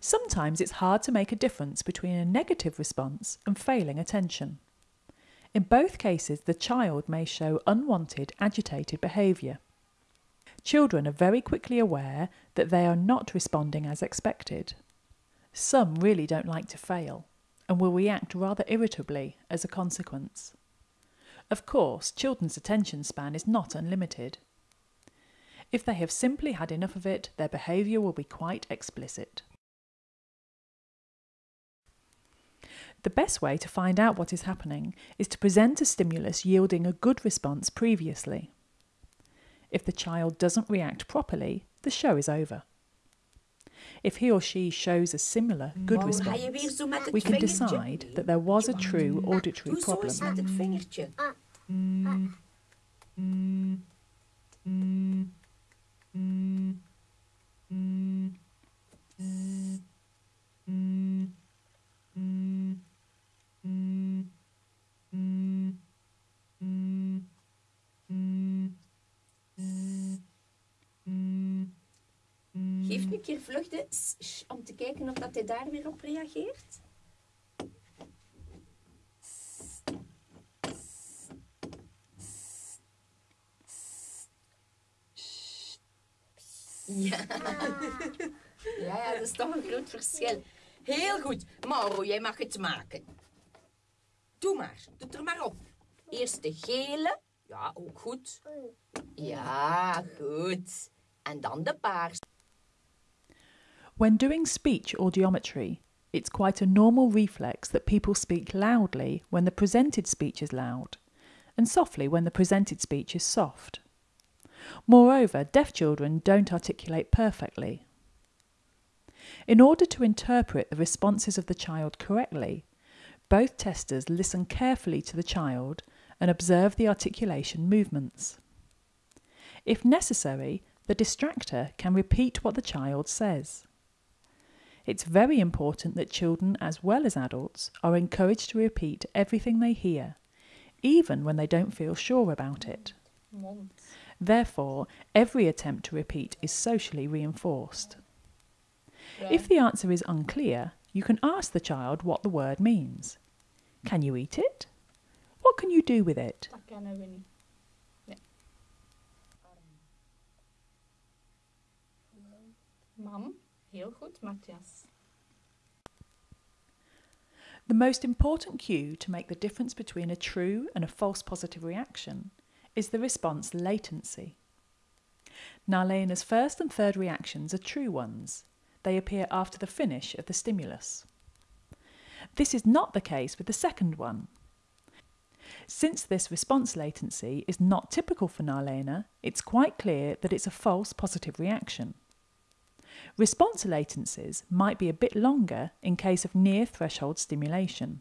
Sometimes it's hard to make a difference between a negative response and failing attention. In both cases, the child may show unwanted, agitated behaviour. Children are very quickly aware that they are not responding as expected. Some really don't like to fail and will react rather irritably as a consequence. Of course, children's attention span is not unlimited. If they have simply had enough of it, their behaviour will be quite explicit. The best way to find out what is happening is to present a stimulus yielding a good response previously. If the child doesn't react properly, the show is over. If he or she shows a similar good Waarom ga je response, weer zo met het we can decide that there was a true auditory Doe zo problem. Geef nu een keer sh om te kijken of dat hij daar weer op reageert. Ja. ja, ja, dat is toch een groot verschil. Heel goed. Mauro, jij mag het maken. Doe maar. Doe het er maar op. Eerst de gele. Ja, ook goed. Ja, goed. En dan de paars. When doing speech audiometry, it's quite a normal reflex that people speak loudly when the presented speech is loud, and softly when the presented speech is soft. Moreover, deaf children don't articulate perfectly. In order to interpret the responses of the child correctly, both testers listen carefully to the child and observe the articulation movements. If necessary, the distractor can repeat what the child says. It's very important that children, as well as adults, are encouraged to repeat everything they hear, even when they don't feel sure about it. Therefore, every attempt to repeat is socially reinforced. If the answer is unclear, you can ask the child what the word means. Can you eat it? What can you do with it? Dat heel goed, Matthias. The most important cue to make the difference between a true and a false positive reaction is the response latency. Nalena's first and third reactions are true ones. They appear after the finish of the stimulus. This is not the case with the second one. Since this response latency is not typical for Nalena, it's quite clear that it's a false positive reaction. Response latencies might be a bit longer in case of near threshold stimulation.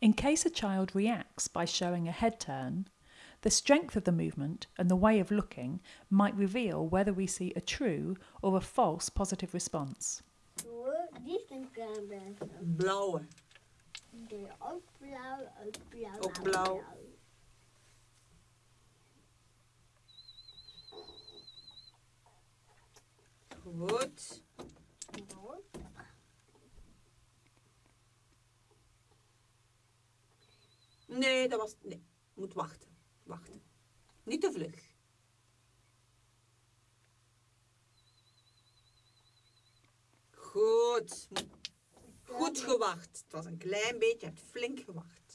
In case a child reacts by showing a head turn, the strength of the movement and the way of looking might reveal whether we see a true or a false positive response. Die is een klein. Blauwe. Ook blauw, ook blauw. Ook oh, blauw. Goed. Nee, dat was... Nee, moet wachten. Wachten. Niet te vlug. Goed. Goed gewacht. Het was een klein beetje, je hebt flink gewacht.